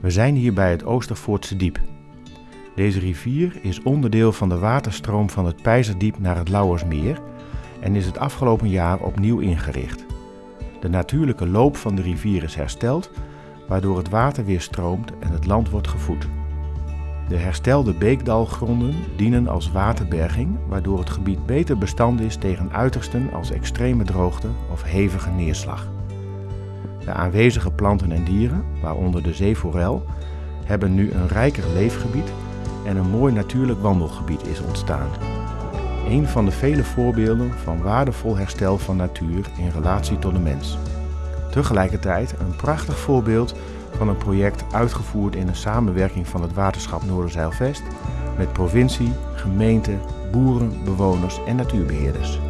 We zijn hier bij het Oostervoortse Diep. Deze rivier is onderdeel van de waterstroom van het Peizerdiep naar het Lauwersmeer en is het afgelopen jaar opnieuw ingericht. De natuurlijke loop van de rivier is hersteld, waardoor het water weer stroomt en het land wordt gevoed. De herstelde beekdalgronden dienen als waterberging, waardoor het gebied beter bestand is tegen uitersten als extreme droogte of hevige neerslag. De aanwezige planten en dieren, waaronder de zeeforel, hebben nu een rijker leefgebied en een mooi natuurlijk wandelgebied is ontstaan. Een van de vele voorbeelden van waardevol herstel van natuur in relatie tot de mens. Tegelijkertijd een prachtig voorbeeld van een project uitgevoerd in een samenwerking van het waterschap Noorderzeilvest met provincie, gemeente, boeren, bewoners en natuurbeheerders.